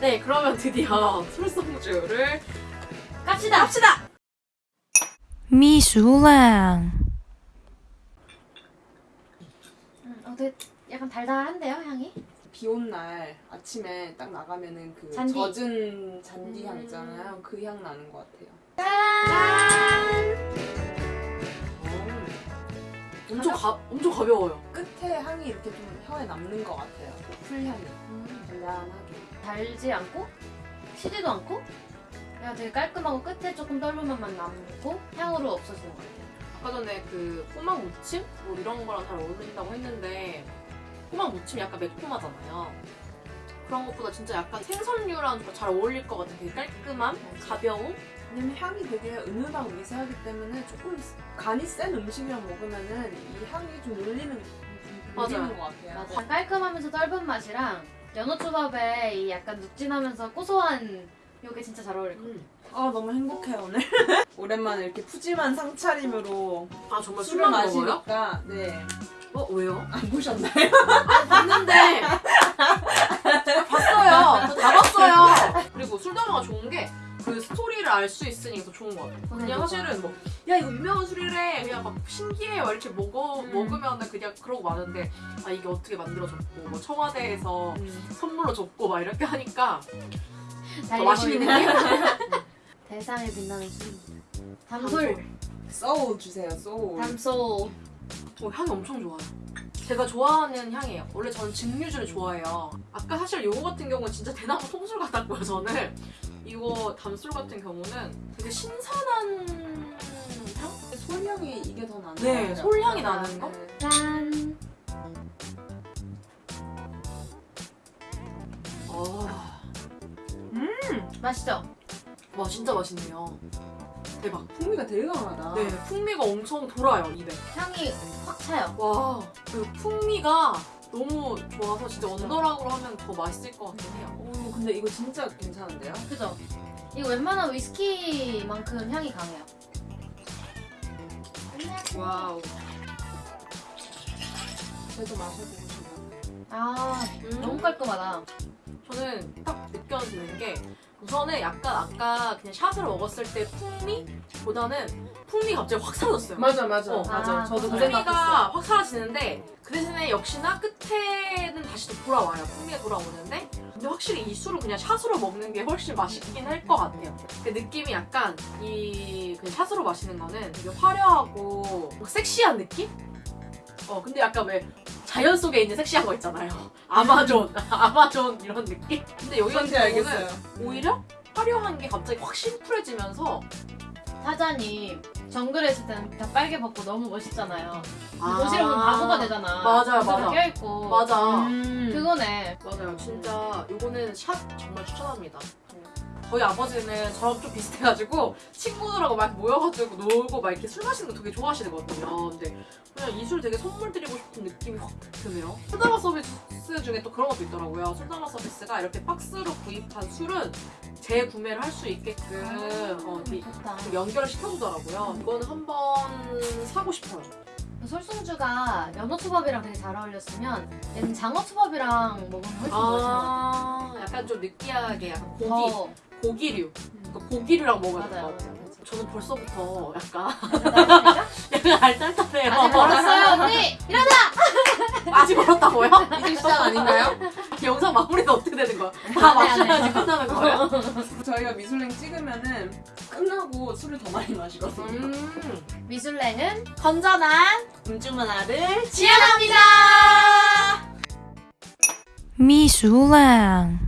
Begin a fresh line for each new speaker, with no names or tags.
네, 그러면 드디어 술성주를
갑시다.
갑시다.
秘书lang，
음, 어, 되게 약간 달달한데요, 향이?
비 온 날 아침에 딱 나가면은 그
잔디.
젖은 잔디 향
음.
있잖아요. 그 향 나는 것 같아요.
음. 엄청 가 엄청 가벼워요.
끝에 향이 이렇게 좀 혀에 남는 것 같아요. 그 풀향이
음,
잔잔하게.
달지 않고 시지도 않고 그냥 되게 깔끔하고 끝에 조금 떫은 맛만 남고 향으로 없어지는 것 같아요.
아까 전에 그 꼬막 무침 뭐 이런 거랑 잘 어울린다고 했는데 꼬막 무침 약간 매콤하잖아요. 그런 것보다 진짜 약간 생선류랑 잘 어울릴 것 같은 되게 깔끔함, 가벼움.
왜냐면 향이 되게 은은하고 미세하기 때문에 조금 간이 센 음식이랑 먹으면은 이 향이 좀 울리는 좀
맞아요.
울리는 것 같아요.
맞아. 깔끔하면서 떫은 맛이랑 연어초밥에 이 약간 눅진하면서 고소한 요게 진짜 잘 어울릴 것 같아요.
음.
아 너무 행복해요 오늘. 오랜만에 이렇게 푸짐한 상차림으로
아 정말
술을? 마시니까 네.
어 왜요?
안 보셨나요?
그냥 사실은 뭐 야 이거 유명한 술이래 그냥 막 신기해 막 이렇게 먹어
음.
먹으면은 그냥 그러고 마는데 아 이게 어떻게 만들어졌고 뭐 청와대에서
음.
선물로 줬고 막 이렇게 하니까 더 맛있는 느낌?
대상을 빛나는 술입니다. 담솔,
소울 주세요 소울.
담솔.
어, 향이 엄청 좋아요. 제가 좋아하는 향이에요. 원래 저는 증류주를 좋아해요. 아까 사실 요거 같은 경우는 진짜 대나무 통술 같았고요, 저는. 이거 담술 같은 경우는 되게 신선한 향?
솔향이 이게 더 나는
네. 솔향이 나는 거?
네.
짠.
아,
맛있죠?
와 진짜 맛있네요. 대박.
풍미가 되게 강하다.
네, 풍미가 엄청 돌아요, 입에.
향이 확 차요.
와, 그 풍미가 너무 좋아서 진짜 언더락으로 하면 더 맛있을 것 같긴 해요.
오, 근데 이거 진짜 괜찮은데요?
그죠? 이거 웬만한 위스키만큼 향이 강해요.
와우.
저도 마셔보고 싶어요.
아,
음.
너무 깔끔하다.
저는 딱 느껴지는 게 우선은 약간 아까 그냥 shot을 먹었을 때 풍미보다는 풍미 갑자기 확 사라졌어요.
맞아 맞아
어,
맞아.
저도 그
풍미가. 확 사라지는데 그 대신에 역시나 끝에는 다시 또 돌아와요. 풍미가 돌아오는데 근데 확실히 이 술을 그냥 shot으로 먹는 게 훨씬 맛있긴 할 것 같아요. 그 느낌이 약간 이그 샷으로 마시는 거는 되게 화려하고 막 섹시한 느낌? 어 근데 약간 왜 자연 속에 있는 섹시한 거 있잖아요. 아마존, 아마존 이런 느낌? 근데 여기 같은. 경우는 오히려 화려한 게 갑자기 확 심플해지면서
사자님 정글에 있을 때는 다 빨개 벗고 너무 멋있잖아요.
아.
도시를 보면 바보가 되잖아.
맞아요, 맞아.
껴있고.
맞아.
음.
그거네.
맞아요. 진짜 요거는 샷 정말 추천합니다. 저희 아버지는 저랑 좀 비슷해가지고 친구들하고 막 모여가지고 놀고 막 이렇게 술 마시는 거 되게 좋아하시거든요. 근데 그냥 이 술 되게 선물 드리고 싶은 느낌이 확 드네요. 술담화 서비스 중에 또 그런 것도 있더라고요. 술담화 서비스가 이렇게 박스로 구입한 술은 재구매를 할 수 있게끔 어,
좋다.
좀 연결을 시켜주더라고요. 이거는 한번 사고 싶어요.
솔송주가 연어초밥이랑 되게 잘 어울렸으면 얘는 장어초밥이랑 먹으면 훨씬 더 맛있는 것 같아요.
아, 약간 좀 느끼하게 약간 고기,
더
고기류. 그러니까 고기류랑 먹어야 될것
맞아요.
같아요. 저는 벌써부터 약간
맞아요.
약간 알딸딸해요.
아직 멀었어요 언니. 일어나.
아직 멀었다고요?
이제 시작 아닌가요?
영상 마무리는 어떻게 되는 거야?
다안 해.
마셔야지 끝나는 거예요?
저희가 미술랭 찍으면은 끝나고 술을 더 많이 마시거든요.
음,
미술랭은
건전한 음주 문화를
지향합니다.秘书lang。